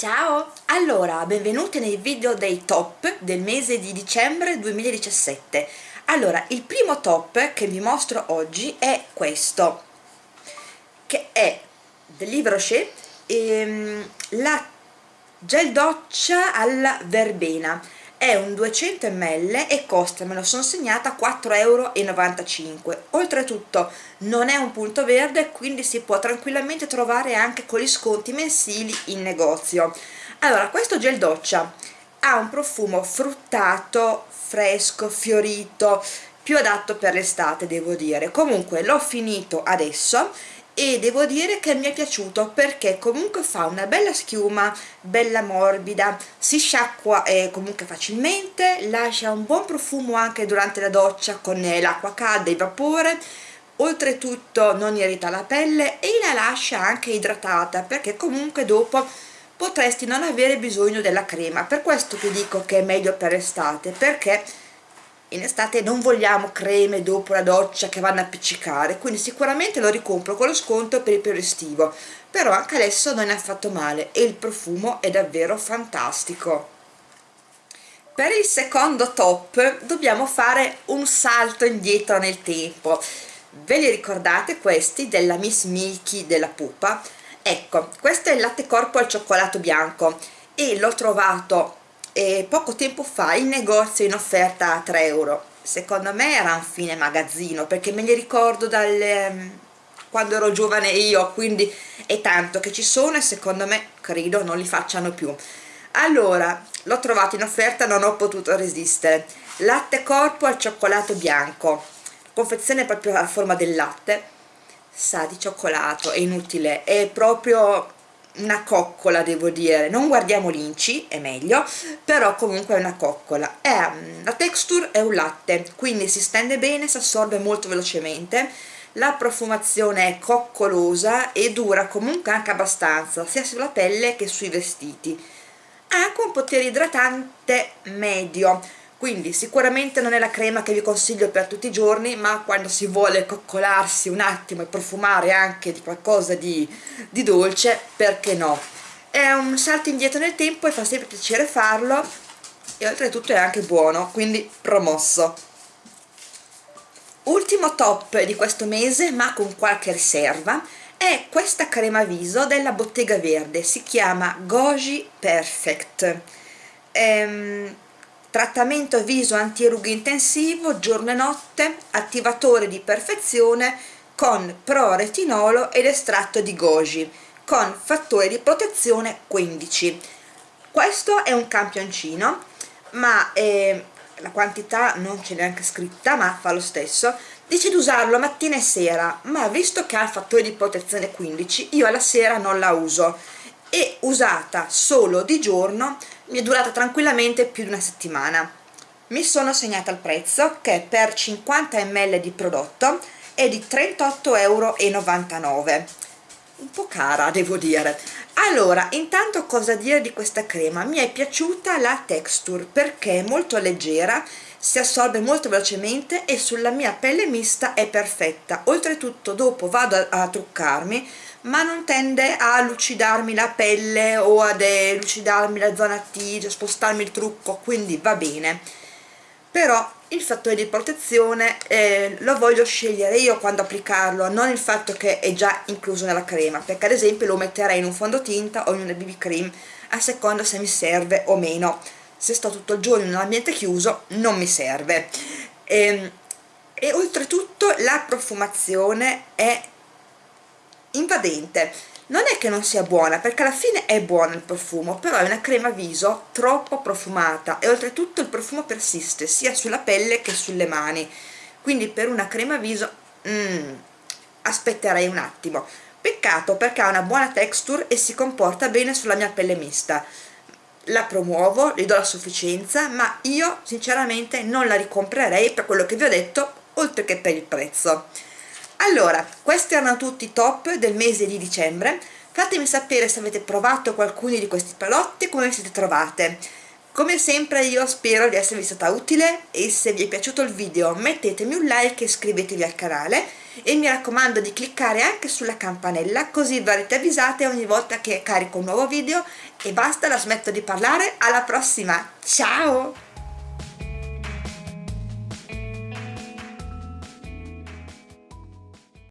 Ciao! Allora, benvenuti nei video dei top del mese di dicembre 2017 Allora, il primo top che vi mostro oggi è questo che è del Livre Rocher ehm, la gel doccia alla verbena è un 200 ml e costa, me lo sono segnata, 4,95 euro oltretutto non è un punto verde quindi si può tranquillamente trovare anche con gli sconti mensili in negozio. Allora questo gel doccia ha un profumo fruttato, fresco, fiorito più adatto per l'estate devo dire. Comunque l'ho finito adesso e devo dire che mi è piaciuto perché comunque fa una bella schiuma bella morbida. Si sciacqua eh, comunque facilmente lascia un buon profumo anche durante la doccia con eh, l'acqua calda e il vapore. Oltretutto non irrita la pelle e la lascia anche idratata perché comunque dopo potresti non avere bisogno della crema. Per questo che dico che è meglio per estate perché in estate non vogliamo creme dopo la doccia che vanno a appiccicare quindi sicuramente lo ricompro con lo sconto per il periodo estivo. Però anche adesso non è affatto male e il profumo è davvero fantastico. Per il secondo top dobbiamo fare un salto indietro nel tempo. Ve li ricordate questi della Miss Milky della pupa? Ecco questo è il latte corpo al cioccolato bianco e l'ho trovato e poco tempo fa in negozio in offerta a 3 euro. Secondo me era un fine magazzino perché me li ricordo dal ehm, quando ero giovane io quindi è tanto che ci sono e secondo me credo non li facciano più. Allora l'ho trovato in offerta non ho potuto resistere. Latte corpo al cioccolato bianco. Confezione proprio alla forma del latte. Sa di cioccolato è inutile è proprio una coccola devo dire. Non guardiamo l'inci è meglio però comunque è una coccola. È, mm, la texture è un latte quindi si stende bene si assorbe molto velocemente. La profumazione è coccolosa e dura comunque anche abbastanza sia sulla pelle che sui vestiti. Ha anche un potere idratante medio quindi sicuramente non è la crema che vi consiglio per tutti i giorni ma quando si vuole coccolarsi un attimo e profumare anche di qualcosa di, di dolce perché no? È un salto indietro nel tempo e fa sempre piacere farlo e oltretutto è anche buono quindi promosso. Ultimo top di questo mese ma con qualche riserva è questa crema viso della Bottega Verde si chiama Goji Perfect. Ehm, trattamento viso antirughe intensivo giorno e notte attivatore di perfezione con pro retinolo ed estratto di goji con fattore di protezione 15 questo è un campioncino ma eh, la quantità non c'è neanche scritta ma fa lo stesso. Dice di usarlo mattina e sera ma visto che ha fattore di protezione 15 io alla sera non la uso. E usata solo di giorno mi è durata tranquillamente più di una settimana. Mi sono segnata il prezzo che per 50 ml di prodotto è di 38,99 euro un po' cara devo dire. Allora intanto cosa dire di questa crema? Mi è piaciuta la texture perché è molto leggera si assorbe molto velocemente e sulla mia pelle mista è perfetta oltretutto dopo vado a, a truccarmi ma non tende a lucidarmi la pelle o ad lucidarmi la zona T, spostarmi il trucco, quindi va bene. Però il fattore di protezione eh, lo voglio scegliere io quando applicarlo, non il fatto che è già incluso nella crema, perché ad esempio lo metterei in un fondotinta o in una BB cream, a seconda se mi serve o meno. Se sto tutto il giorno in un ambiente chiuso non mi serve. E, ehm, e oltretutto la profumazione è invadente. Non è che non sia buona perché alla fine è buono il profumo però è una crema viso troppo profumata e oltretutto il profumo persiste sia sulla pelle che sulle mani. Quindi per una crema viso mm, aspetterei un attimo. Peccato perché ha una buona texture e si comporta bene sulla mia pelle mista la promuovo, gli do la sufficienza ma io sinceramente non la ricomprerei per quello che vi ho detto oltre che per il prezzo. Allora questi erano tutti i top del mese di dicembre. Fatemi sapere se avete provato qualcuno di questi prodotti come vi siete trovate. Come sempre io spero di esservi stata utile e se vi è piaciuto il video mettetemi un like e iscrivetevi al canale e mi raccomando di cliccare anche sulla campanella così verrete avvisate ogni volta che carico un nuovo video. E basta la smetto di parlare. Alla prossima. Ciao